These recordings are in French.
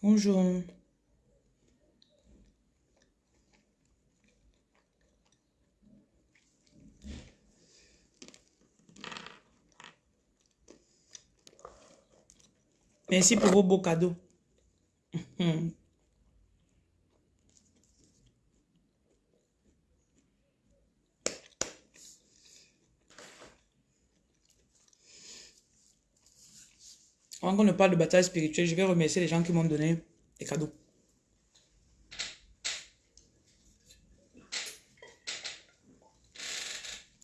Bonjour. Merci pour vos beaux cadeaux. Avant qu'on ne parle de bataille spirituelle, je vais remercier les gens qui m'ont donné des cadeaux.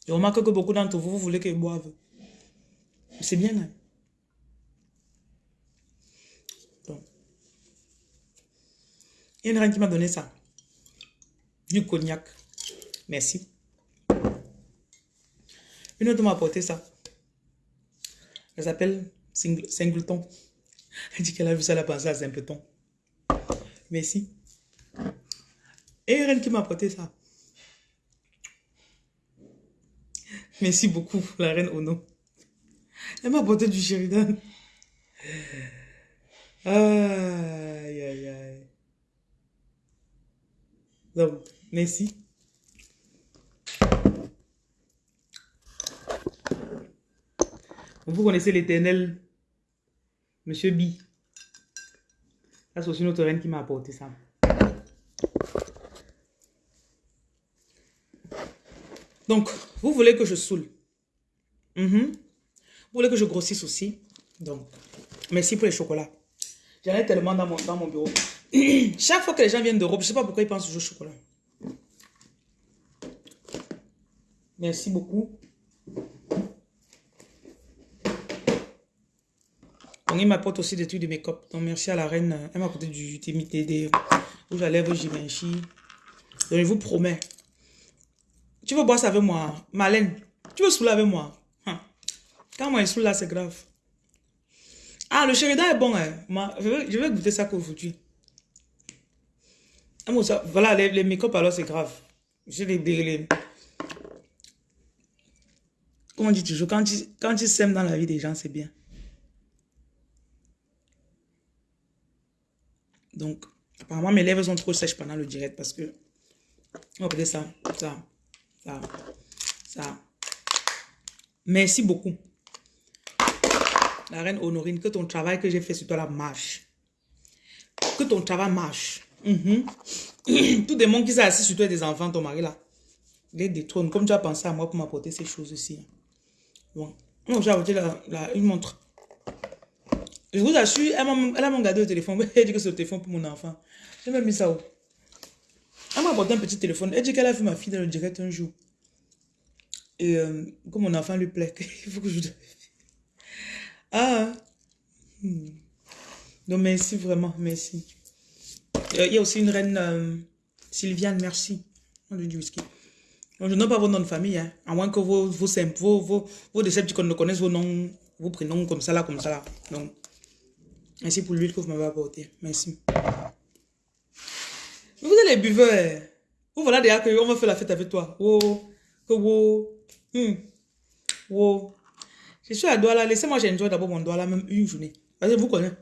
Je remarque que beaucoup d'entre vous, vous voulez qu'ils boivent. C'est bien. Hein? Il y a une reine qui m'a donné ça. Du cognac. Merci. Une autre m'a apporté ça. Elle s'appelle Singleton. Elle dit qu'elle a vu ça, elle a pensé à Simpleton. Merci. Et reine qui m'a apporté ça. Merci beaucoup, la reine Ono. Elle m'a apporté du Sheridan. Aïe, aïe, aïe. Donc, merci. Vous connaissez l'éternel Monsieur B. c'est aussi notre reine qui m'a apporté ça. Donc, vous voulez que je saoule. Mhm. Vous voulez que je grossisse aussi. Donc, merci pour les chocolats. J'en ai tellement dans mon, dans mon bureau. Chaque fois que les gens viennent d'Europe, je ne sais pas pourquoi ils pensent toujours au chocolat. Merci beaucoup. Il m'apporte aussi des trucs de make-up. Donc, merci à la reine. Elle m'a apporté du des rouge à lèvres. Donc, je vous promets. Tu veux boire ça avec moi? Malène, tu veux saouler avec moi? Hein? Quand moi, je saoule là, c'est grave. Ah, le Sheridan est bon. Hein? Je, vais, je vais goûter ça qu'aujourd'hui. Ah, voilà, les, make-up, alors, c'est grave. J'ai les, les, Comment on dit toujours? Quand tu, quand tu sèmes dans la vie des gens, c'est bien. Donc, apparemment, mes lèvres sont trop sèches pendant le direct parce que... On va peut ça, ça, ça, ça. Merci beaucoup. La reine Honorine, que ton travail que j'ai fait sur toi là marche. Que ton travail marche. Mm Tout démon qui s'est assis sur toi des enfants, ton mari là. Les détrône. Comme tu as pensé à moi pour m'apporter ces choses aussi. Bon. j'ai apporté la, une montre. Je vous assure, elle m'a regardé au téléphone. Elle dit que c'est le téléphone pour mon enfant. J'ai même mis ça où? Elle m'a apporté un petit téléphone. Elle dit qu'elle a vu ma fille dans le direct un jour. Et euh, que mon enfant lui plaît. Il faut que je... Ah. Hmm. Donc merci vraiment, merci. Euh, il y a aussi une reine euh, Sylviane, merci. Du whisky. je n'ai pas vos noms de famille, hein, à moins que vos, vos, vos, vos, vos ne connaissent vos noms, vos prénoms comme ça là, comme ça là. Donc, Merci pour l'huile que vous m'avez apporté. Merci. Vous êtes les buveurs. Vous voilà déjà qu'on va faire la fête avec toi. Oh, oh, hmm. oh. Je suis à Douala. Laissez-moi, j'enjoy d'abord mon là, même une journée. Vas-y, vous connaissez.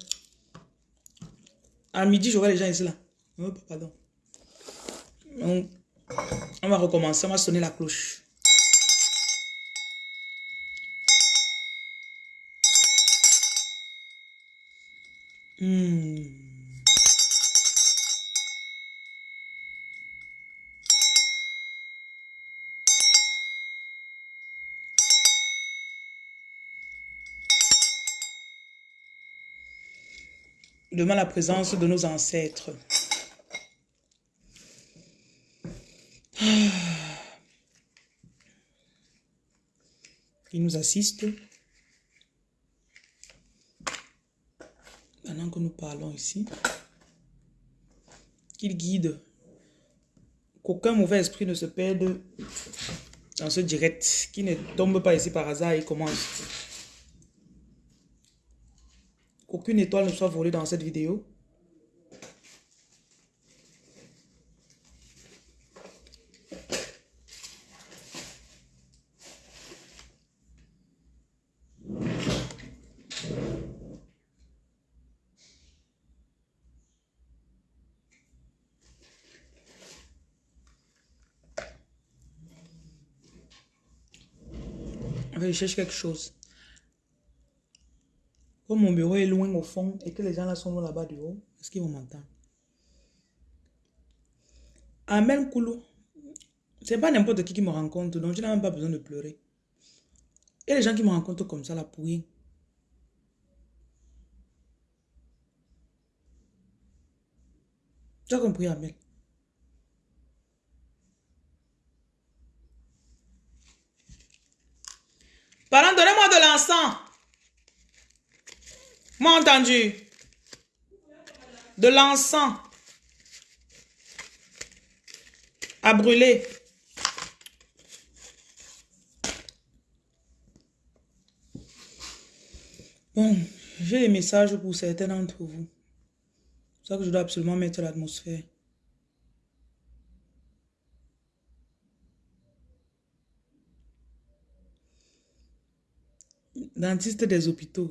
À midi, j'aurai les gens ici là. Oh, pardon. Donc, on va recommencer. On va sonner la cloche. Hmm. Demain, la présence de nos ancêtres. Ils nous assistent. que nous parlons ici, qu'il guide, qu'aucun mauvais esprit ne se perde dans ce direct, qui ne tombe pas ici par hasard et commence. Qu'aucune étoile ne soit volée dans cette vidéo. Je cherche quelque chose. Comme mon bureau est loin au fond et que les gens là sont là-bas du haut, est-ce qu'ils vont m'entendre? Amen Koulou. C'est pas n'importe qui qui me rencontre, donc je n'ai même pas besoin de pleurer. Et les gens qui me rencontrent comme ça là pour rien. Tu as compris, Amen? Pardon, donnez-moi de l'encens. Moi entendu. De l'encens. À brûler. Bon, j'ai des messages pour certains d'entre vous. C'est ça que je dois absolument mettre l'atmosphère. Dentiste des hôpitaux.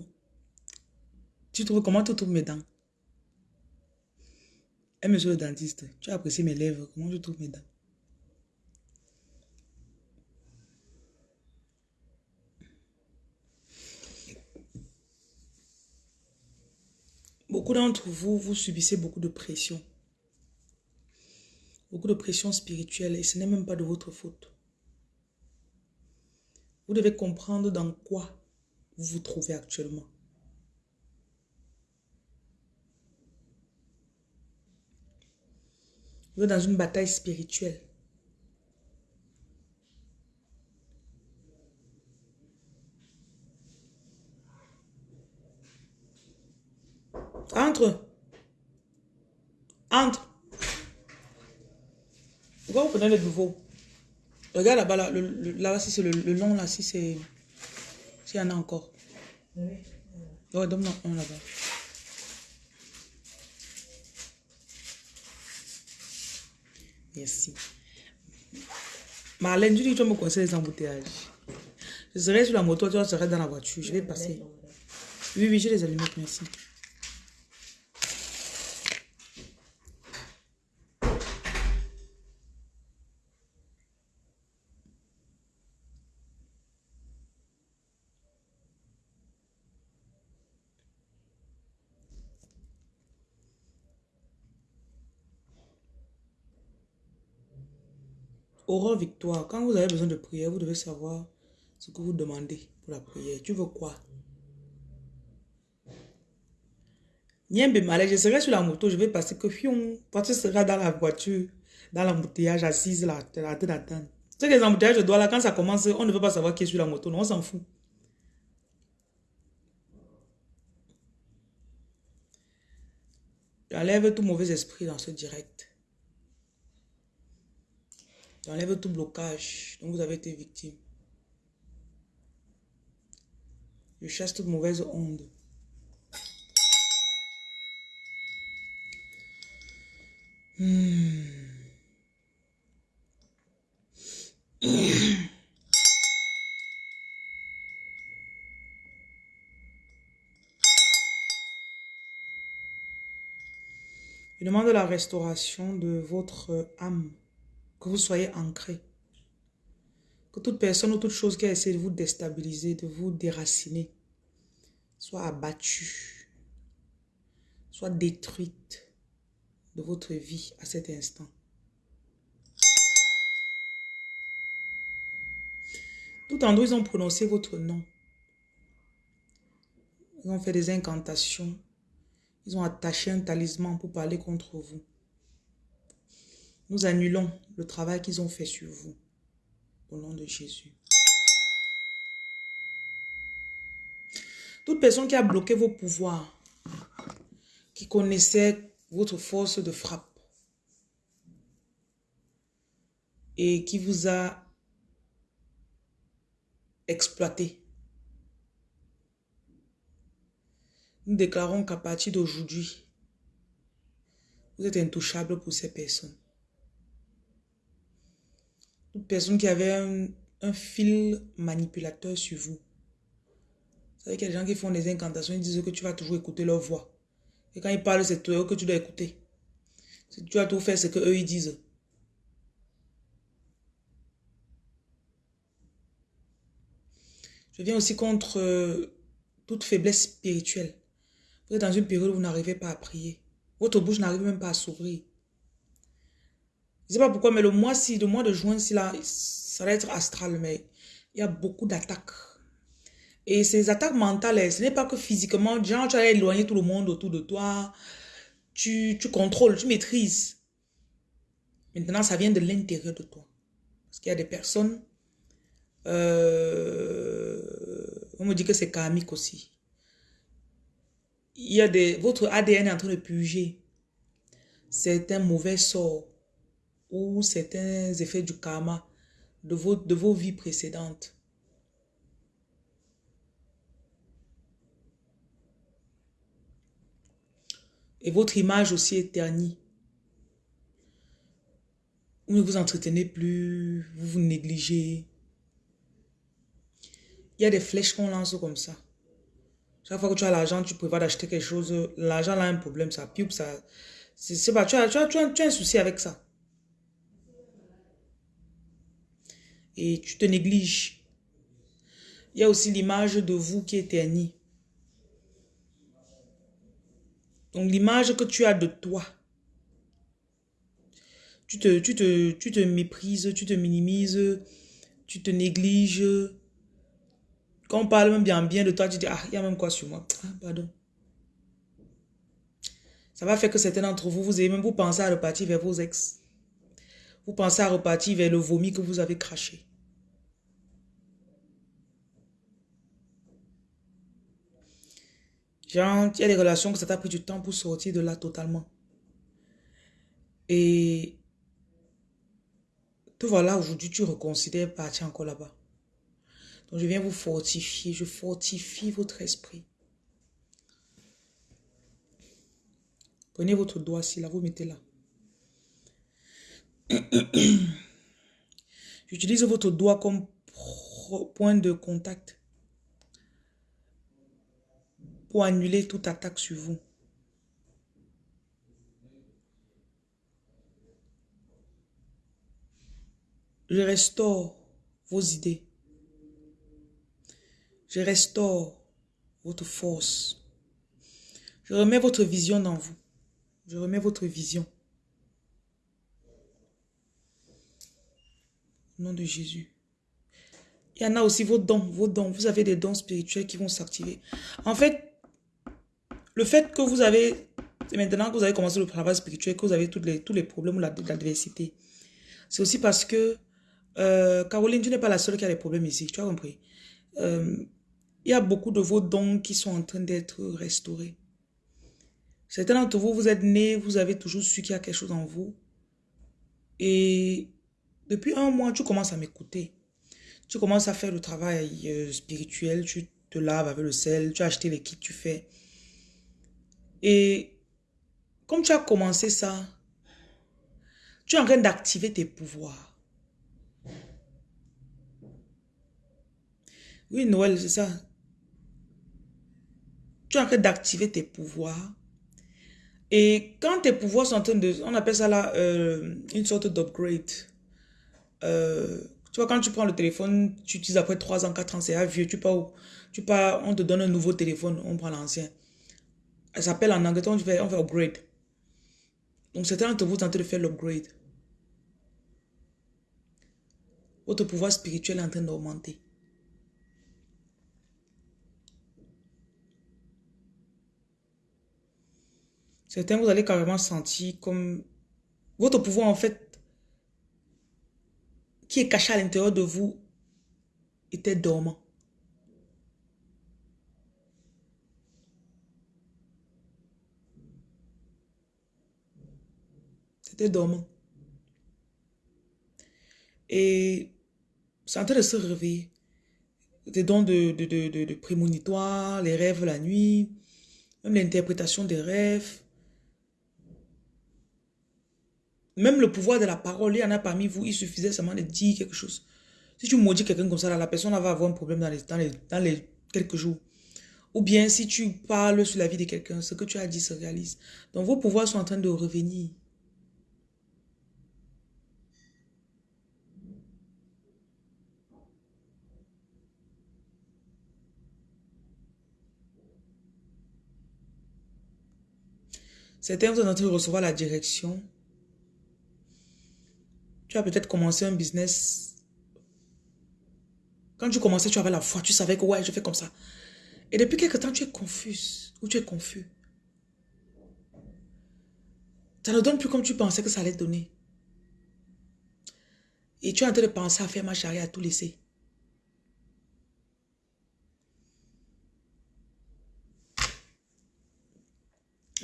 Tu trouves comment tu trouves mes dents? Eh, monsieur le dentiste, tu as apprécié mes lèvres. Comment je trouve mes dents? Beaucoup d'entre vous, vous subissez beaucoup de pression. Beaucoup de pression spirituelle et ce n'est même pas de votre faute. Vous devez comprendre dans quoi vous vous trouvez actuellement. Vous êtes dans une bataille spirituelle. Entre. Entre. Pourquoi vous prenez le nouveau Regarde là-bas, là, là, si c'est le, le, long, là, si c'est... S'il y en a encore. Oui. Donne-moi un là-bas. Merci. Marlène, tu dis tu me conseiller les embouteillages. Je serai sur la moto, tu serais dans la voiture. Je vais passer. Oui, oui, j'ai les allumettes, merci. Aurore Victoire, quand vous avez besoin de prière, vous devez savoir ce que vous demandez pour la prière. Tu veux quoi? Niembe Malais, je serai sur la moto, je vais passer que fion. Toi, tu seras dans la voiture, dans l'embouteillage, assise là, la d'attendre. Tu sais que les embouteillages de là, quand ça commence, on ne veut pas savoir qui est sur la moto, non, on s'en fout. J'enlève tout mauvais esprit dans ce direct. J'enlève tout blocage dont vous avez été victime. Je chasse toute mauvaise onde. Hmm. Je demande la restauration de votre âme que vous soyez ancré. Que toute personne ou toute chose qui a essayé de vous déstabiliser, de vous déraciner, soit abattue, soit détruite de votre vie à cet instant. Tout en ils ont prononcé votre nom. Ils ont fait des incantations. Ils ont attaché un talisman pour parler contre vous. Nous annulons le travail qu'ils ont fait sur vous. Au nom de Jésus. Toute personne qui a bloqué vos pouvoirs, qui connaissait votre force de frappe et qui vous a exploité. Nous déclarons qu'à partir d'aujourd'hui, vous êtes intouchable pour ces personnes. Toute personne qui avait un, fil manipulateur sur vous. Vous savez qu'il y a des gens qui font des incantations, ils disent que tu vas toujours écouter leur voix. Et quand ils parlent, c'est toi que tu dois écouter. Tu vas tout faire ce que eux ils disent. Je viens aussi contre euh, toute faiblesse spirituelle. Vous êtes dans une période où vous n'arrivez pas à prier. Votre bouche n'arrive même pas à s'ouvrir. Je ne sais pas pourquoi, mais le mois-ci, le mois de juin, là, ça va être astral, mais il y a beaucoup d'attaques. Et ces attaques mentales, ce n'est pas que physiquement, genre, tu as éloigné tout le monde autour de toi, tu, contrôles, tu maîtrises. Maintenant, ça vient de l'intérieur de toi. Parce qu'il y a des personnes, euh, on me dit que c'est karmique aussi. Il y a des, votre ADN est en train de. C'est un mauvais sort ou certains effets du karma de vos, de vos vies précédentes. Et votre image aussi est ternie. Vous ne vous entretenez plus, vous vous négligez. Il y a des flèches qu'on lance comme ça. Chaque fois que tu as l'argent, tu prévois d'acheter quelque chose, l'argent a un problème, ça pub, ça... C'est pas, tu as, tu, as, tu, as, tu as un souci avec ça. Et tu te négliges. Il y a aussi l'image de vous qui est ternie. Donc l'image que tu as de toi, tu te, tu, te, tu te méprises, tu te minimises, tu te négliges. Quand on parle même bien, bien de toi, tu dis, ah, il y a même quoi sur moi? Ah, pardon. Ça va faire que certains d'entre vous, vous avez même vous pensez à repartir vers vos ex. Vous pensez à repartir vers le vomi que vous avez craché. Genre, il y a des relations que ça t'a pris du temps pour sortir de là totalement. Et te voilà, aujourd'hui, tu reconsidères partir encore là-bas. Donc, je viens vous fortifier. Je fortifie votre esprit. Prenez votre doigt ici, là, vous mettez là. J'utilise votre doigt comme point de contact pour annuler toute attaque sur vous. Je restaure vos idées. Je restaure votre force. Je remets votre vision dans vous. Je remets votre vision. Nom de Jésus. Il y en a aussi vos dons, vos dons. Vous avez des dons spirituels qui vont s'activer. En fait, le fait que vous avez, maintenant que vous avez commencé le travail spirituel, que vous avez tous les, tous les problèmes ou l'adversité, c'est aussi parce que, euh, Caroline, tu n'es pas la seule qui a des problèmes ici, tu as compris. Euh, il y a beaucoup de vos dons qui sont en train d'être restaurés. Certains d'entre vous, vous êtes nés, vous avez toujours su qu'il y a quelque chose en vous. Et depuis un mois, tu commences à m'écouter. Tu commences à faire le travail euh, spirituel, tu te laves avec le sel, tu as acheté les kits, tu fais. Et comme tu as commencé ça, tu es en train d'activer tes pouvoirs. Oui, Noël, c'est ça. Tu es en train d'activer tes pouvoirs. Et quand tes pouvoirs sont en train de... On appelle ça là euh, une sorte d'upgrade. Euh, tu vois, quand tu prends le téléphone, tu utilises après 3 ans, 4 ans, c'est vieux. Tu pars, tu pars, on te donne un nouveau téléphone, on prend l'ancien. Elle s'appelle en anglais, on fait, on fait upgrade. Donc certains d'entre vous tentent de faire l'upgrade. Votre pouvoir spirituel est en train d'augmenter. Certains, vous allez carrément sentir comme votre pouvoir, en fait, qui est caché à l'intérieur de vous, était dormant. dormant. Et c'est en train de se réveiller. Des dons de, de, de, de, prémonitoire, les rêves la nuit, même l'interprétation des rêves. Même le pouvoir de la parole, il y en a parmi vous, il suffisait seulement de dire quelque chose. Si tu maudis quelqu'un comme ça, la personne va avoir un problème dans les, dans les quelques jours. Ou bien si tu parles sur la vie de quelqu'un, ce que tu as dit se réalise. Donc vos pouvoirs sont en train de revenir. Certains sont en train de recevoir la direction tu as peut-être commencé un business. Quand tu commençais, tu avais la foi, tu savais que ouais, je fais comme ça. Et depuis quelque temps, tu es confus ou tu es confus. Ça ne donne plus comme tu pensais que ça allait donner. Et tu es en train de penser à faire marche arrière, à tout laisser.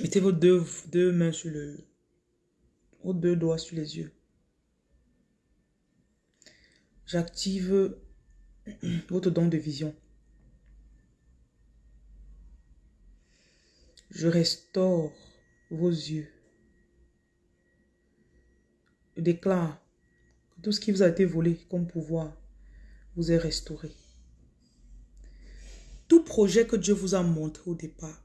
Mettez vos deux, deux mains sur le... Vos deux doigts sur les yeux. J'active votre don de vision. Je restaure vos yeux. Je déclare que tout ce qui vous a été volé comme pouvoir vous est restauré. Tout projet que Dieu vous a montré au départ,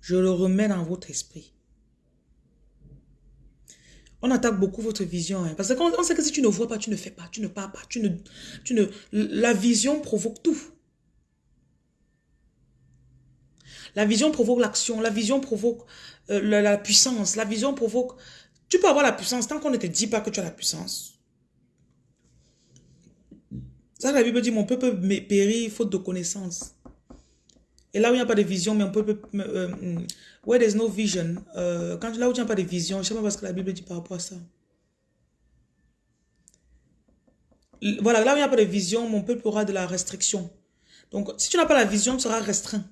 je le remets dans votre esprit. On attaque beaucoup votre vision. Hein, parce qu'on sait que si tu ne vois pas, tu ne fais pas, tu ne parles pas. Tu ne, tu ne, la vision provoque tout. La vision provoque l'action. La vision provoque euh, la, puissance. La vision provoque... Tu peux avoir la puissance tant qu'on ne te dit pas que tu as la puissance. Ça, la Bible dit, mon peuple périt faute de connaissance. Et là où il n'y a pas de vision, mais on peut... Euh, where there's no vision, euh, là où n'y a pas de vision, je ne sais pas ce que la Bible dit par rapport à ça. Voilà, là où il n'y a pas de vision, mon peuple aura de la restriction. Donc, si tu n'as pas la vision, tu seras restreint.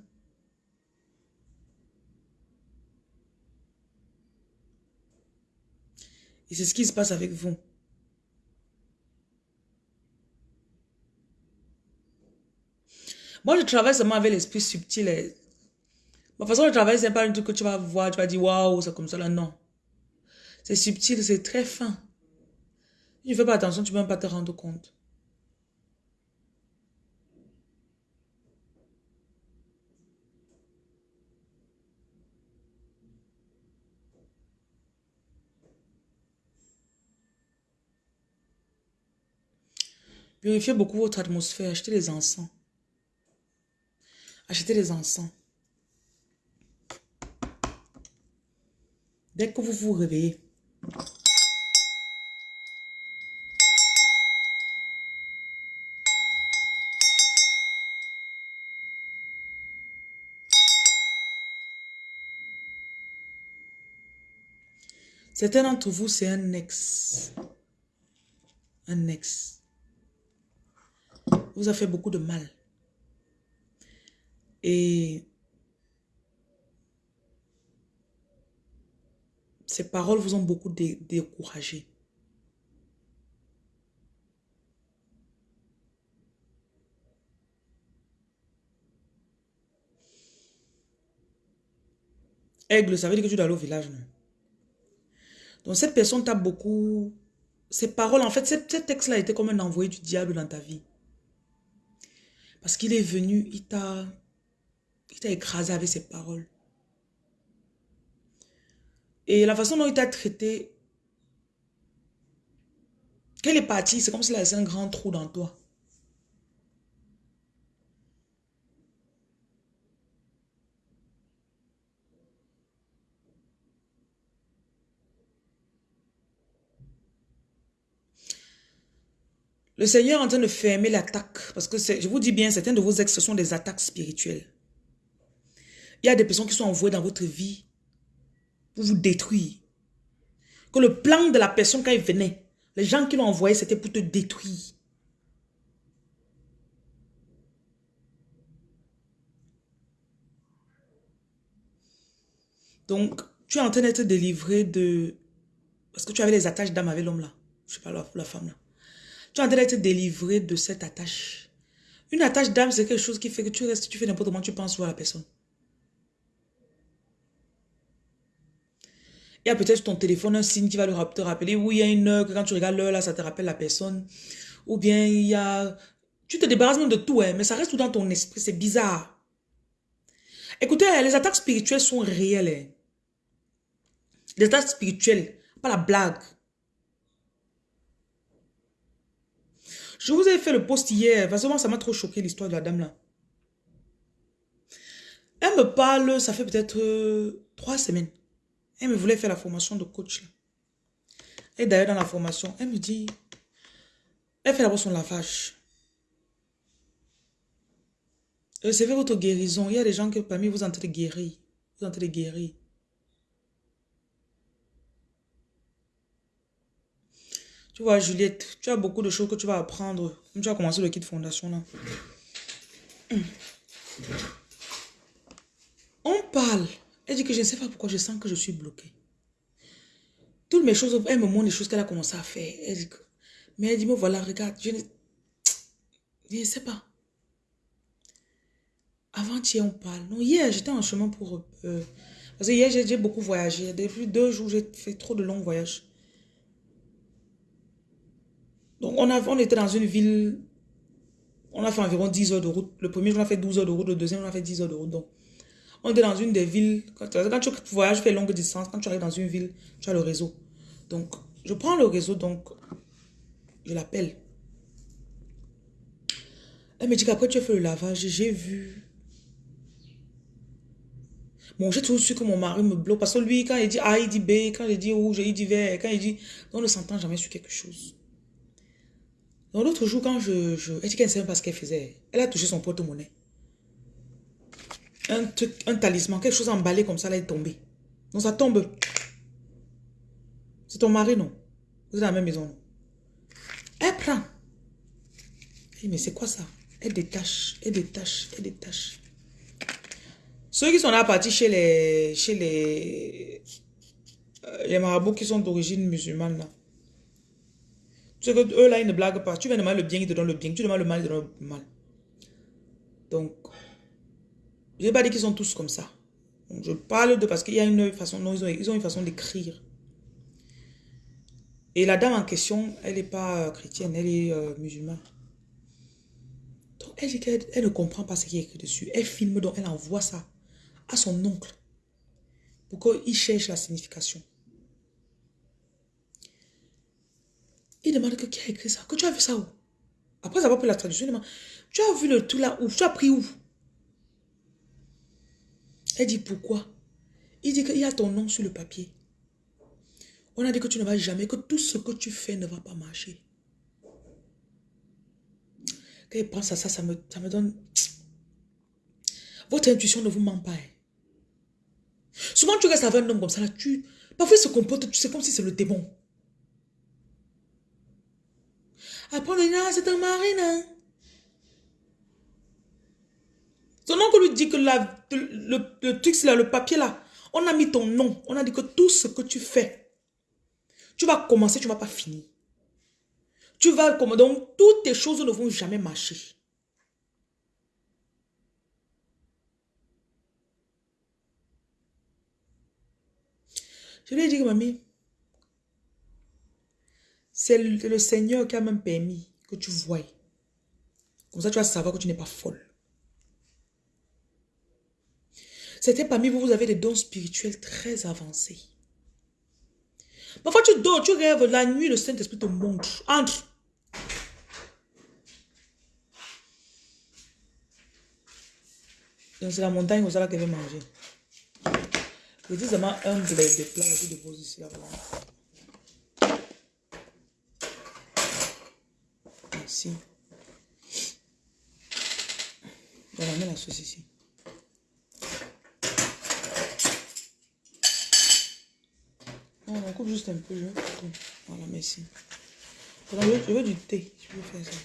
Et c'est ce qui se passe avec vous. Moi, je travaille seulement avec l'esprit subtil. Ma façon de travailler, c'est pas un truc que tu vas voir, tu vas dire, waouh, c'est comme ça là. Non. C'est subtil, c'est très fin. Si tu fais pas attention, tu ne peux même pas te rendre compte. Purifiez beaucoup votre atmosphère, achetez les encens. Achetez les encens. Dès que vous vous réveillez, Certains d'entre vous, c'est un ex. Un ex. Vous a fait beaucoup de mal. Et ces paroles vous ont beaucoup découragé. Aigle, ça veut dire que tu dois aller au village, non? Donc cette personne t'a beaucoup... Ces paroles, en fait, ce texte-là était comme un envoyé du diable dans ta vie. Parce qu'il est venu, il t'a il t'a écrasé avec ses paroles. Et la façon dont il t'a traité, qu'elle est partie, c'est comme s'il a laissé un grand trou dans toi. Le Seigneur est en train de fermer l'attaque. Parce que je vous dis bien, certains de vos ex, ce sont des attaques spirituelles. Il y a des personnes qui sont envoyées dans votre vie pour vous détruire. Que le plan de la personne quand il venait, les gens qui l'ont envoyé, c'était pour te détruire. Donc, tu es en train d'être délivré de... Parce que tu avais les attaches d'âme avec l'homme là. Je sais pas, la, femme là. Tu es en train d'être délivré de cette attache. Une attache d'âme, c'est quelque chose qui fait que tu restes, tu fais n'importe comment, tu penses à la personne. Il y a peut-être ton téléphone un signe qui va te rappeler. Oui, il y a une heure que quand tu regardes l'heure, là, ça te rappelle la personne. Ou bien il y a... Tu te débarrasses même de tout, hein, mais ça reste tout dans ton esprit. C'est bizarre. Écoutez, les attaques spirituelles sont réelles. Hein. Les attaques spirituelles, pas la blague. Je vous ai fait le post hier, parce que moi, ça m'a trop choqué l'histoire de la dame là. Elle me parle, ça fait peut-être euh, trois semaines. Elle me voulait faire la formation de coach. Et d'ailleurs, dans la formation, elle me dit, elle fait d'abord son lavage. Recevez votre guérison. Il y a des gens que parmi vous, entrez guérir. Vous entrez guérir. Tu vois, Juliette, tu as beaucoup de choses que tu vas apprendre. tu vas commencer le kit fondation là. On parle. Elle dit que je ne sais pas pourquoi je sens que je suis bloquée. Toutes mes choses, elle me montre les choses qu'elle a commencé à faire. mais elle dit, me voilà, regarde, je ne, ne sais pas. Avant-hier, on parle. Non, hier, j'étais en chemin pour... Euh, parce que hier, j'ai beaucoup voyagé. Depuis deux jours, j'ai fait trop de longs voyages. Donc, on, a, on était dans une ville... On a fait environ 10 heures de route. Le premier jour, on a fait 12 heures de route. Le deuxième, on a fait 10 heures de route. Donc, on était dans une des villes. Quand, tu voyages, fais longue distance. Quand tu arrives dans une ville, tu as le réseau. Donc, je prends le réseau. Donc, je l'appelle. Elle me dit qu'après, tu as fait le lavage. J'ai vu Bon, j'ai toujours su que mon mari me bloque. Parce que lui, quand il dit A, il dit B. Quand il dit rouge, il dit vert. Quand il dit... On ne s'entend jamais sur quelque chose. Donc l'autre jour, quand je... je... Elle dit qu'elle ne savait pas ce qu'elle faisait. Elle a touché son porte-monnaie. Un truc, un talisman, quelque chose emballé comme ça, là, est tombé. Donc ça tombe. C'est ton mari, non? Vous êtes dans la même maison, non? Elle prend. mais c'est quoi ça? Elle détache, elle détache, elle détache. Ceux qui sont là partis chez les, chez les, euh, les marabouts qui sont d'origine musulmane, là. Tu sais que eux, là, ils ne blaguent pas. Tu viens demander le bien, ils te donnent le bien. Tu demandes le mal, ils te donnent le mal. Donc, je n'ai pas dit qu'ils sont tous comme ça. je parle de parce qu'il y a une façon, non, ils ont, ils ont une façon d'écrire. Et la dame en question, elle n'est pas euh, chrétienne, elle est euh, musulmane. Donc, elle qu'elle ne comprend pas ce qui est écrit dessus. Elle filme, donc elle envoie ça à son oncle pour qu'il cherche la signification. Il demande que qui a écrit ça, que tu as vu ça où? Après avoir pris la traduction, il demande, tu as vu le tout là où? Tu as pris où? Elle dit pourquoi? Il dit qu'il y a ton nom sur le papier. On a dit que tu ne vas jamais, que tout ce que tu fais ne va pas marcher. Quand il pense à ça, ça me, ça me donne... Votre intuition ne vous ment pas. Hein. Souvent, tu restes avec un homme comme ça, tu... Parfois, il se comporte, sais, comme si c'est le démon. Après, on dit, ah, c'est un mari, non? Son oncle lui dit que le, le, truc, là, le papier, là, on a mis ton nom. On a dit que tout ce que tu fais, tu vas commencer, tu ne vas pas finir. Tu vas, comme, donc, toutes tes choses ne vont jamais marcher. Je lui ai dit, mamie, c'est le, Seigneur qui a même permis que tu voies. Comme ça, tu vas savoir que tu n'es pas folle. C'était parmi vous, vous avez des dons spirituels très avancés. Parfois, tu dors, tu rêves, la nuit, le Saint-Esprit te montre. Entre. Donc, c'est la montagne où ça qu'elle veut manger. Je dis seulement un des plats que je dépose ici avant. Ici. Voilà, mets la sauce ici. On coupe juste un peu. Je... Voilà, merci. je veux du thé. Je veux faire ça.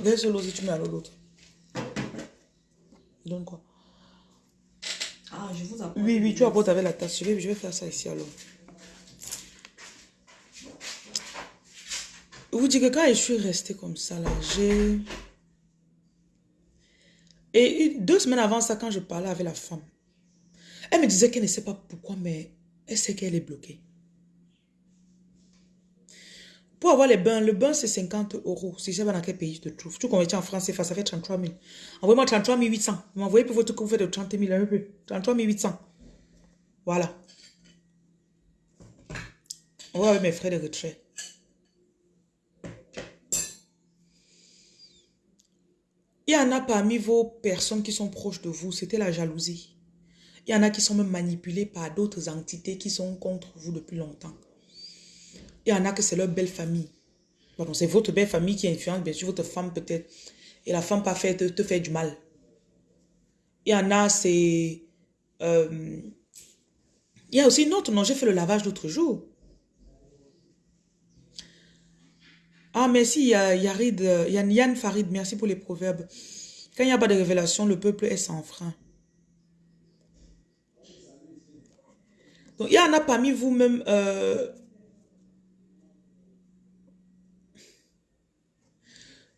Verse l'eau si tu mets à l'autre. Donne quoi? Ah, je vous apporte. Oui, oui, tu apportes avec la tasse. Je vais, je vais faire ça ici alors. Je vous dis que quand je suis restée comme ça là, j'ai... Et deux semaines avant ça, quand je parlais avec la femme, elle me disait qu'elle ne sait pas pourquoi, mais elle sait qu'elle est bloquée. Pour avoir les bains, le bain c'est 50 euros. Si je sais pas dans quel pays je te trouve. Tu convertis en France, ça fait 33 000. Envoyez-moi 33 800. Vous m'envoyez pour votre que de 30 000 un peu. 33 800. Voilà. On va avec mes frais de retrait. Il y en a parmi vos personnes qui sont proches de vous, c'était la jalousie. Il y en a qui sont même manipulés par d'autres entités qui sont contre vous depuis longtemps. Il y en a que c'est leur belle famille. Pardon, c'est votre belle famille qui influence, bien sûr, votre femme peut-être. Et la femme pas fait te, te fait du mal. Il y en a, c'est... Euh, il y a aussi une autre, non, j'ai fait le lavage l'autre jour. Ah, merci Yarid, Yann, Yann Farid, merci pour les proverbes. Quand il n'y a pas de révélation, le peuple est sans frein. Donc, il y en a parmi vous-même... Euh,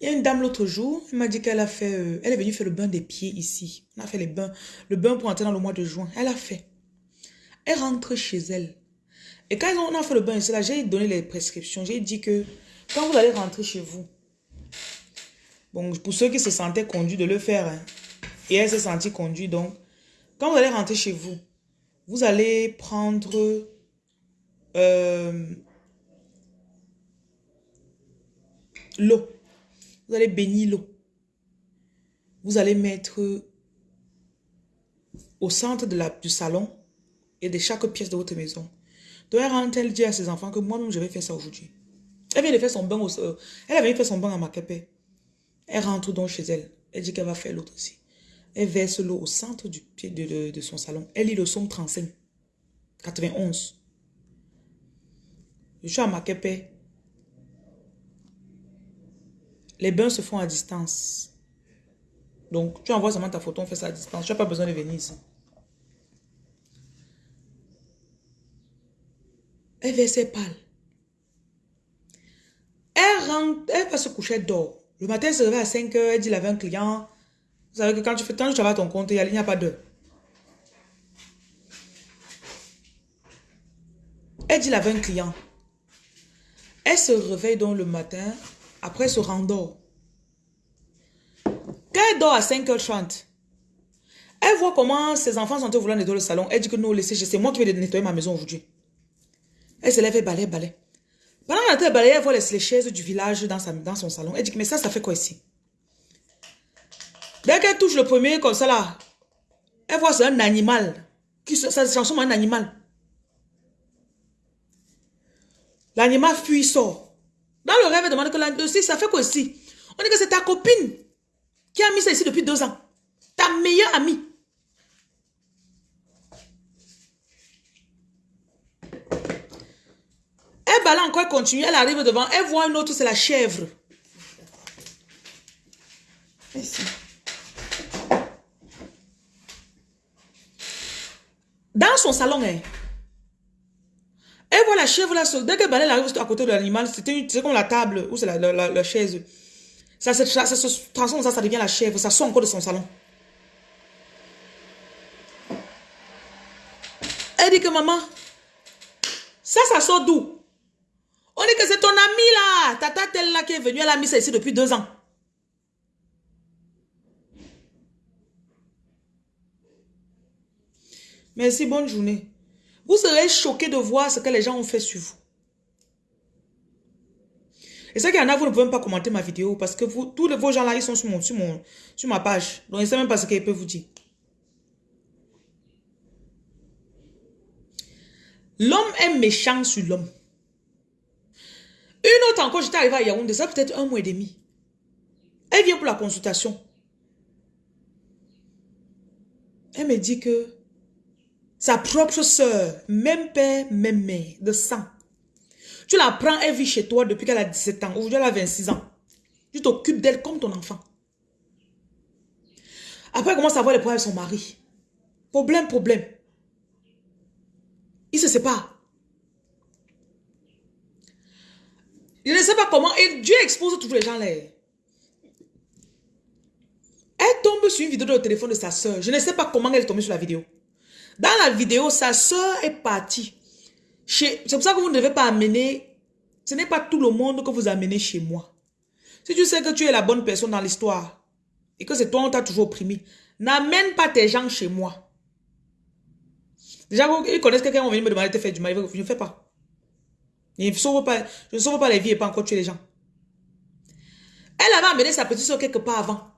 il y a une dame l'autre jour, elle m'a dit qu'elle a fait... Euh, elle est venue faire le bain des pieds ici. On a fait les bains, le bain pour entrer dans le mois de juin. Elle a fait. Elle rentre chez elle. Et quand on a fait le bain ici, j'ai donné les prescriptions. J'ai dit que quand vous allez rentrer chez vous, bon, pour ceux qui se sentaient conduits de le faire, hein, et elle s'est sentie conduite, donc, quand vous allez rentrer chez vous, vous allez prendre euh, l'eau. Vous allez bénir l'eau. Vous allez mettre au centre de la, du salon et de chaque pièce de votre maison. Elle rentre, elle dit à ses enfants que moi-même je vais faire ça aujourd'hui. Elle vient de faire son bain euh, Elle avait fait son bain à Makepe. Elle rentre donc chez elle. Elle dit qu'elle va faire l'autre aussi. Elle verse l'eau au centre du pied de, son salon. Elle lit le somme 35. 91. Je suis à Makepe. Les bains se font à distance. Donc, tu envoies seulement ta photo, on fait ça à distance. Tu n'as pas besoin de venir ici. Elle versait pâle. Elle rentre, elle va se coucher, d'or. Le matin, elle se réveille à 5 heures, elle dit, il avait un client. Vous savez que quand tu fais, que tu vas ton compte, il n'y a, pas d'heure. Elle dit, il avait un client. Elle se réveille donc le matin, après elle se rendort. Quand elle dort à 5h30, elle voit comment ses enfants sont au volant nettoyer le salon. Elle dit que non, laissez, c'est moi qui vais nettoyer ma maison aujourd'hui. Elle se lève et balaye, balaye. Pendant qu'elle balaye, elle voit les, chaises du village dans, sa, dans son salon. Elle dit, mais ça, ça fait quoi ici? Dès qu'elle touche le premier comme ça là, elle voit c'est un animal. Qui, ça se transforme en un animal. L'animal fuit, sort. Dans le rêve, elle demande que là, ça fait quoi ici? On dit que c'est ta copine qui a mis ça ici depuis deux ans. Ta meilleure amie. Elle balaye encore, elle continue, elle arrive devant, elle voit une autre, c'est la chèvre. Dans son salon, hein, elle voit la chèvre là, dès qu'elle balaye, elle arrive à côté de l'animal, c'est comme la table ou c'est la, chaise. Ça, se transforme, ça, ça devient la chèvre, ça sort encore de son salon. Elle dit que maman, ça, ça sort d'où? On dit que c'est ton ami là, tata telle là qui est venue, elle a mis ça ici depuis deux ans. Merci, bonne journée. Vous serez choqué de voir ce que les gens ont fait sur vous. Et c'est qu'il y en a, vous ne pouvez même pas commenter ma vidéo parce que vous, tous vos gens là, ils sont sur, mon, sur, mon, sur ma page. Donc, ils ne savent même pas ce qu'ils peuvent vous dire. L'homme est méchant sur l'homme. Une autre encore, j'étais arrivée à Yaoundé, ça peut-être un mois et demi. Elle vient pour la consultation. Elle me dit que sa propre soeur, même père, même mère, de sang. Tu la prends, elle vit chez toi depuis qu'elle a 17 ans. Aujourd'hui, elle a 26 ans. Tu t'occupes d'elle comme ton enfant. Après, elle commence à avoir les problèmes avec son mari. Problème, problème. Il se sépare. Je ne sais pas comment. Dieu expose tous les gens là. Elle tombe sur une vidéo de téléphone de sa soeur. Je ne sais pas comment elle est tombée sur la vidéo. Dans la vidéo, sa soeur est partie. C'est pour ça que vous ne devez pas amener... Ce n'est pas tout le monde que vous amenez chez moi. Si tu sais que tu es la bonne personne dans l'histoire et que c'est toi on t'a toujours opprimé, n'amène pas tes gens chez moi. Déjà, ils connaissent quelqu'un va venir me demander de faire du mal. Je ne fais pas. Je ne sauve pas, les vies et pas encore tuer les gens. Elle avait amené sa petite soeur quelque part avant.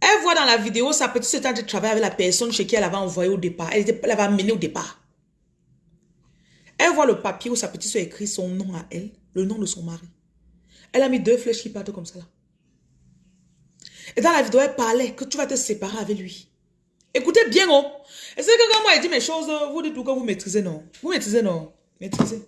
Elle voit dans la vidéo sa petite sœur de travail avec la personne chez qui elle avait envoyé au départ. Elle, était, elle avait amené au départ. Elle voit le papier où sa petite soeur écrit son nom à elle, le nom de son mari. Elle a mis deux flèches qui partent comme ça là. Et dans la vidéo, elle parlait que tu vas te séparer avec lui. Écoutez bien, oh. Est-ce que quand moi, je dis mes choses, vous dites tout que vous maîtrisez, non? Vous maîtrisez, non? Maîtrisez.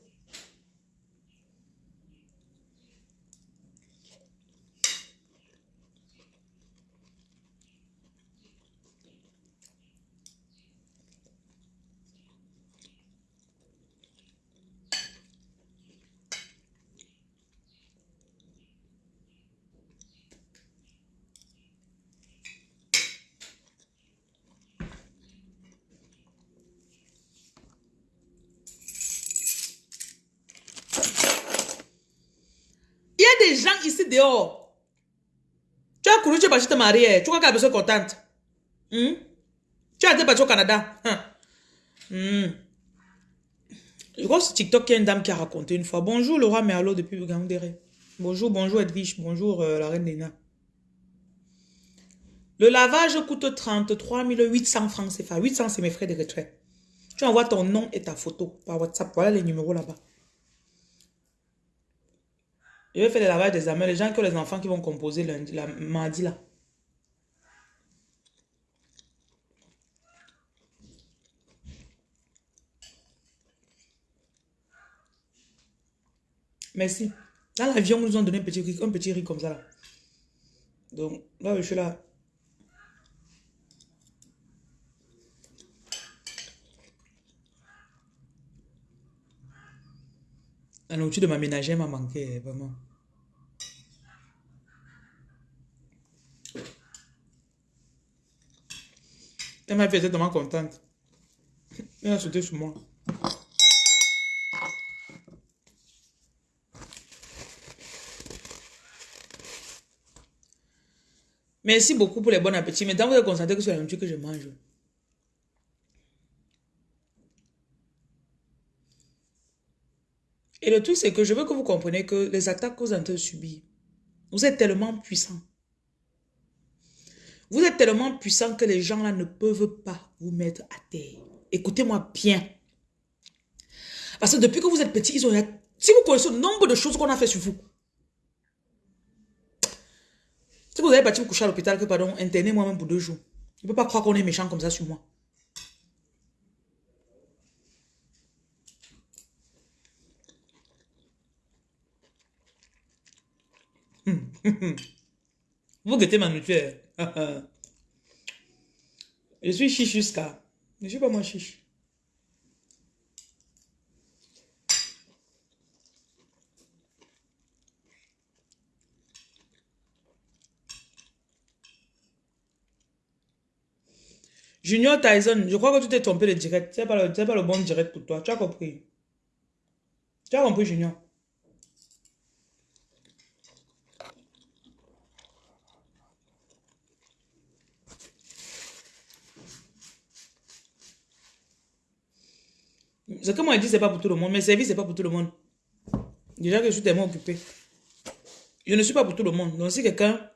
des gens ici dehors. Tu as couru, tu es parti te marier. Tu crois qu'elle est contente. Tu as été parti au Canada. Hmm. Je crois que TikTok, il y a une dame qui a raconté une fois. Bonjour roi Merlot depuis Bugandere. Bonjour, bonjour Edwige. Bonjour euh, la reine Nena. Le lavage coûte 33 800 francs CFA. 800, c'est mes frais de retrait. Tu envoies ton nom et ta photo par WhatsApp. Voilà les numéros là-bas. Je vais faire le lavage des amers. Les gens qui ont les enfants qui vont composer lundi, la, mardi là. Merci. Dans l'avion, nous ont donné un petit riz, un petit riz comme ça là. Donc, là, je suis là. La nourriture de ma ménagère m'a manqué, vraiment. Elle m'a fait tellement contente. Elle a sauté sur moi. Merci beaucoup pour les bons appétits. Maintenant, vous êtes concentré que sur la nourriture que je mange. Et le truc, c'est que je veux que vous compreniez que les attaques que vous avez subir, vous êtes tellement puissant. Vous êtes tellement puissant que les gens là ne peuvent pas vous mettre à terre. Écoutez-moi bien. Parce que depuis que vous êtes petit, ils ont... Si vous connaissez le nombre de choses qu'on a fait sur vous. Si vous avez bâti vous coucher à l'hôpital, que pardon, interné moi-même pour deux jours. Je ne peux pas croire qu'on est méchant comme ça sur moi. Vous guettez ma nourriture. Je suis chiche jusqu'à. Je ne suis pas moi chiche. Junior Tyson, je crois que tu t'es trompé de direct. Ce n'est pas, le bon direct pour toi. Tu as compris. Tu as compris, Junior. Ce que moi je dis, c'est pas pour tout le monde. Mes services, c'est pas pour tout le monde. Déjà que je suis tellement occupé. Je ne suis pas pour tout le monde. Donc si quelqu'un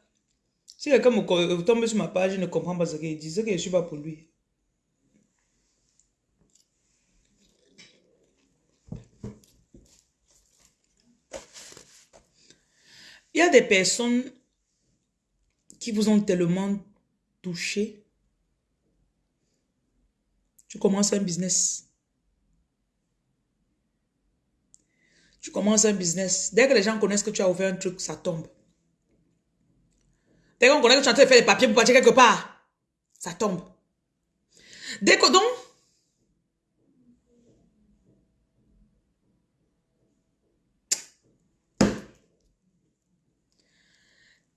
si quelqu'un me euh, tombe sur ma page, il ne comprend pas ce qu'il dit, c'est que je ne suis pas pour lui. Il y a des personnes qui vous ont tellement touché. Tu commences un business. Tu commences un business. Dès que les gens connaissent que tu as ouvert un truc, ça tombe. Dès qu'on connaît que tu as en train de faire des papiers pour partir quelque part, ça tombe. Dès que donc,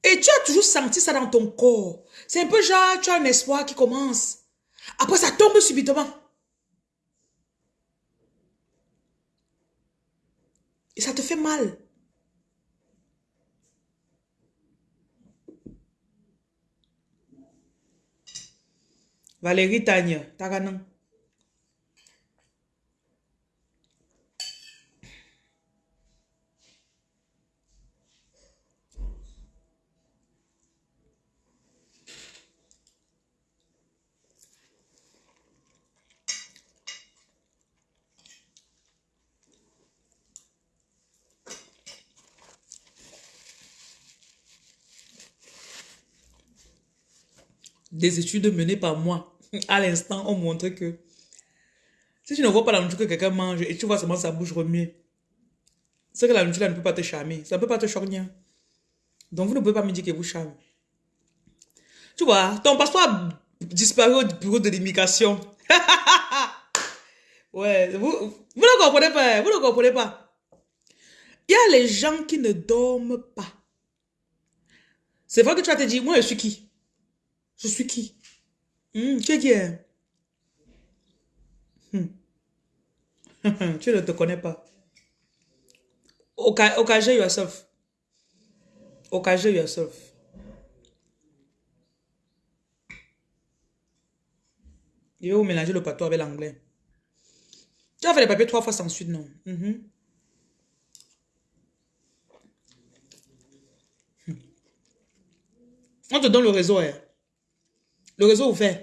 Et tu as toujours senti ça dans ton corps. C'est un peu genre, tu as un espoir qui commence. Après, ça tombe subitement. Valérie Tanya, Taganan. Des études menées par moi, à l'instant, ont montré que si tu ne vois pas la nourriture que quelqu'un mange et tu vois seulement sa bouche remuer, c'est que la nourriture ne peut pas te charmer. Ça ne peut pas te choquer. Donc, vous ne pouvez pas me dire que vous charme. Tu vois, ton passeport a disparu au bureau de l'immigration. ouais, vous, vous ne comprenez pas. Vous ne comprenez pas. Il y a les gens qui ne dorment pas. C'est vrai que tu vas te dire, moi, je suis qui? Je suis qui? Hmm, Tu es qui hmm. Tu ne te connais pas. Occasion yourself. Occasion yourself. Je vais vous mélanger le patois avec l'anglais. Tu as fait les papiers trois fois sans suite, non? Mhm. On te donne le réseau. Hein? Le réseau ouvert.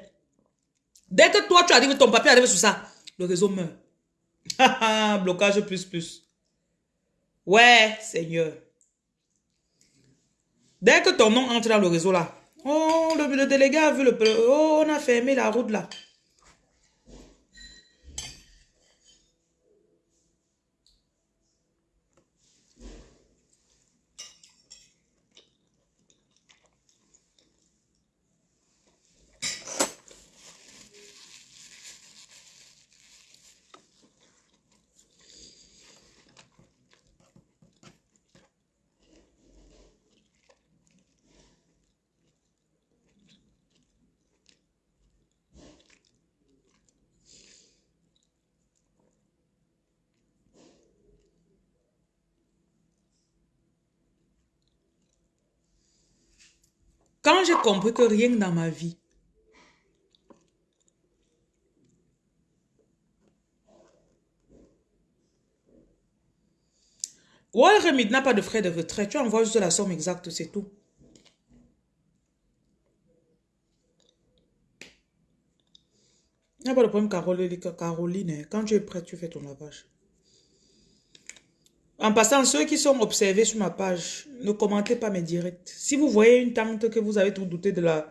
Dès que toi, tu arrives, ton papier arrive sur ça, le réseau meurt. Blocage plus plus. Ouais, Seigneur. Dès que ton nom entre dans le réseau là, oh, le, le délégué a vu le... Oh, on a fermé la route là. Quand j'ai compris que rien dans ma vie Remit n'a pas de frais de retraite. Tu envoies juste la somme exacte, c'est tout. Il n'y a pas de problème, Caroline. Quand tu es prête, tu fais ton lavage. En passant, ceux qui sont observés sur ma page, ne commentez pas mes directs. Si vous voyez une tante que vous avez tout douté de la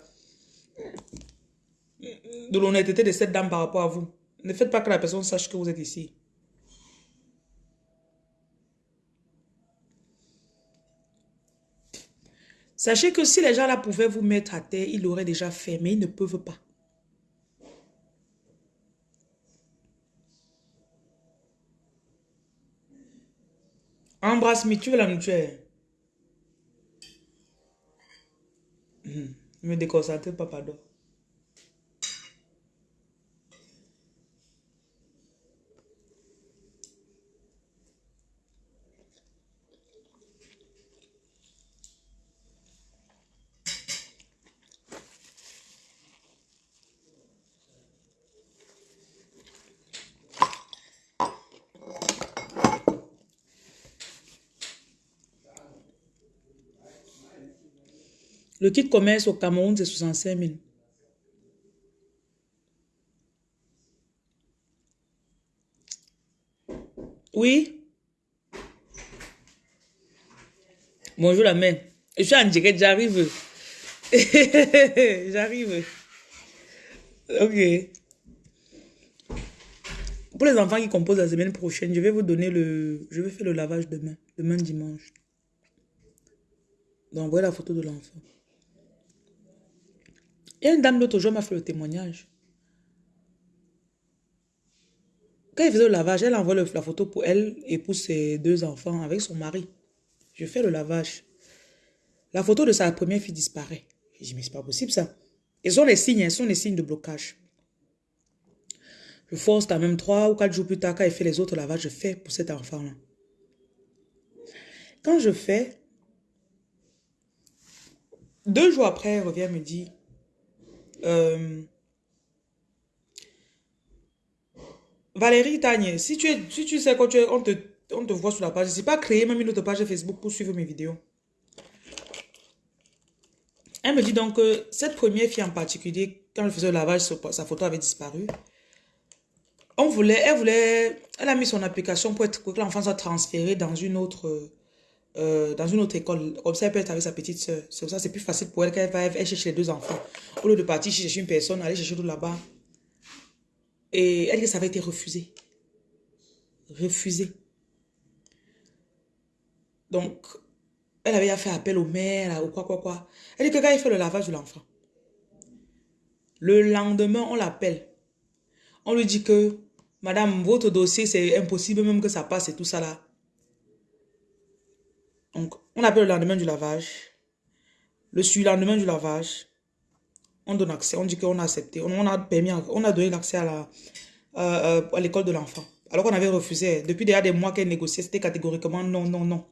de l'honnêteté de cette dame par rapport à vous, ne faites pas que la personne sache que vous êtes ici. Sachez que si les gens là pouvaient vous mettre à terre, ils l'auraient déjà fait, mais ils ne peuvent pas. Embrasse-moi, tu veux la mutuelle. Hmm. Me déconcentre pas, pardon. Le kit commerce au Cameroun, c'est 65 000. Oui. Bonjour la mère. Je suis en direct, j'arrive. j'arrive. Ok. Pour les enfants qui composent la semaine prochaine, je vais vous donner le... Je vais faire le lavage demain. Demain dimanche. Donc, la photo de l'enfant. Il y a une dame l'autre jour m'a fait le témoignage. Quand il faisait le lavage, elle envoie la photo pour elle et pour ses deux enfants avec son mari. Je fais le lavage. La photo de sa première fille disparaît. Je dis, mais c'est pas possible ça. Et sont les signes, ce sont les signes de blocage. Je force quand même trois ou quatre jours plus tard, quand il fait les autres lavages, je fais pour cet enfant-là. Quand je fais, deux jours après, elle revient me dit, euh, Valérie Tagne, si tu, es, si tu sais es, on, te, on te voit sur la page, je pas créer même une autre page Facebook pour suivre mes vidéos. Elle me dit donc que cette première fille en particulier, quand elle faisait le lavage, sa photo avait disparu. On voulait, elle voulait, elle a mis son application pour être, que l'enfant soit transféré dans une autre euh, dans une autre école. Comme ça, elle peut être avec sa petite soeur. C'est ça, c'est plus facile pour elle qu'elle va elle chercher les deux enfants. Au lieu de partir chercher une personne, aller chercher tout là-bas. Et elle dit que ça avait été refusé. Refusé. Donc, elle avait fait appel au maire, ou quoi, quoi, quoi. Elle dit que quand il fait le lavage de l'enfant, le lendemain, on l'appelle. On lui dit que, madame, votre dossier, c'est impossible même que ça passe et tout ça là. Donc, on appelle le lendemain du lavage. Le lendemain du lavage, on donne accès. On dit qu'on a accepté. On, a permis, on a donné l'accès euh, euh, à l'école de l'enfant. Alors qu'on avait refusé. Depuis des mois qu'elle négociait, c'était catégoriquement non, non, non.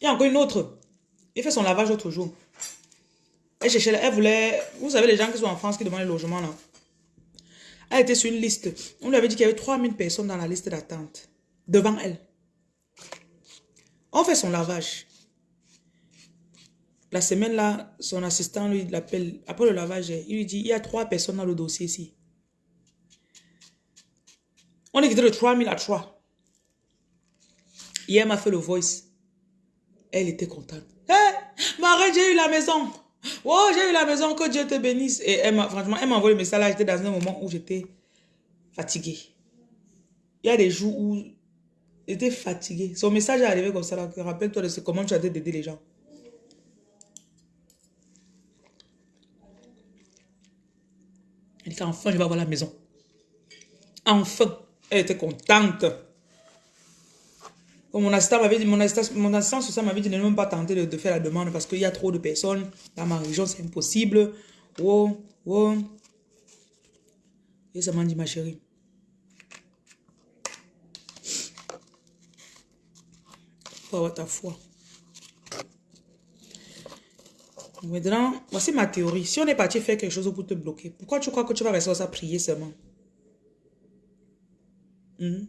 Il y a encore une autre. Il fait son lavage l'autre jour. Elle cherchait, elle voulait... Vous savez, les gens qui sont en France qui demandent le logement là. Elle était sur une liste. On lui avait dit qu'il y avait 3000 personnes dans la liste d'attente devant elle. On fait son lavage. La semaine là, son assistant lui l'appelle. Après le lavage, il lui dit, il y a trois personnes dans le dossier ici. On est quitté de 3000 à 3. Hier, m'a fait le voice. Elle était contente. Hé, hey, j'ai eu la maison. Oh, j'ai eu la maison, que Dieu te bénisse. Et elle franchement, elle m'a envoyé le message. J'étais dans un moment où j'étais fatiguée. Il y a des jours où était fatigué. Son message est arrivé comme ça. Rappelle-toi de ce, comment tu as d'aider les gens. Elle dit qu'enfin, je vais avoir la maison. Enfin, elle était contente. mon assistant m'avait dit, mon assistant, mon assistant ça m'avait dit de ne même pas tenter de, faire la demande parce qu'il y a trop de personnes. Dans ma région, c'est impossible. Oh, oh. Et ça m'a dit, ma chérie. Faut avoir ta foi. Maintenant, voici ma théorie. Si on est parti faire quelque chose pour te bloquer, pourquoi tu crois que tu vas rester à prier seulement? Hmm?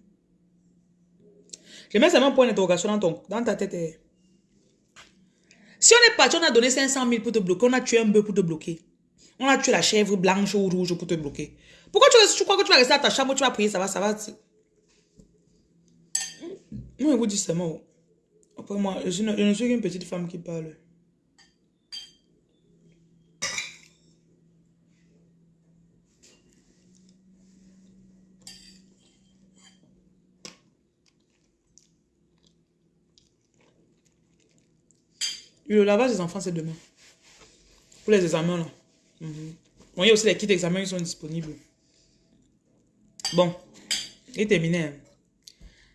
Je mets seulement un point d'interrogation dans, ton, dans ta tête. Si on est parti, on a donné 500 000 pour te bloquer, on a tué un bœuf pour te bloquer. On a tué la chèvre blanche ou rouge pour te bloquer. Pourquoi tu, tu crois que tu vas rester à ta chambre, tu vas prier, ça va, ça va. Moi, je vous dis seulement. Après moi, je ne, suis qu'une petite femme qui parle. Le lavage des enfants, c'est demain. Pour les examens, là. Bon, il y a aussi les kits d'examen qui sont disponibles. Bon. Et terminé. Hein.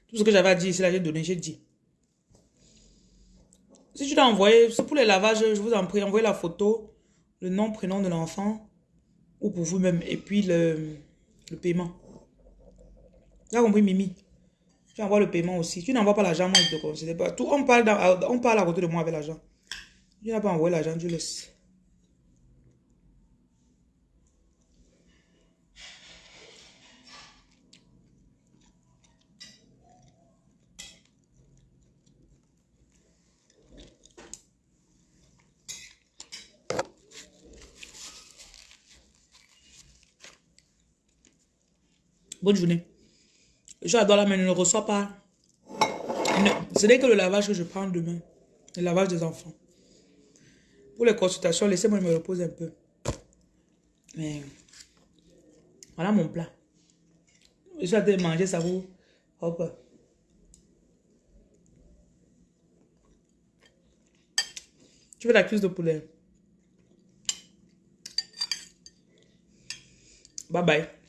Tout ce que j'avais à dire ici, là, j'ai donné, j'ai dit. Si tu envoyé, c'est pour les lavages, je vous en prie, envoyez la photo, le nom, prénom de l'enfant, ou pour vous-même, et puis le, le paiement. Tu as compris, Mimi? Tu envoies le paiement aussi. Tu n'envoies pas l'argent, moi, je te conseille pas. On, parle dans, on parle à côté de moi avec l'argent. Tu n'as pas envoyé l'argent, tu laisses. Bonne journée. J'adore la mais ne reçois pas. Ce n'est que le lavage que je prends demain. Le lavage des enfants. Pour les consultations, laissez-moi me reposer un peu. Mais voilà mon plat. Je suis en de manger ça vous. Hop. Tu veux la cuisse de poulet. Bye bye.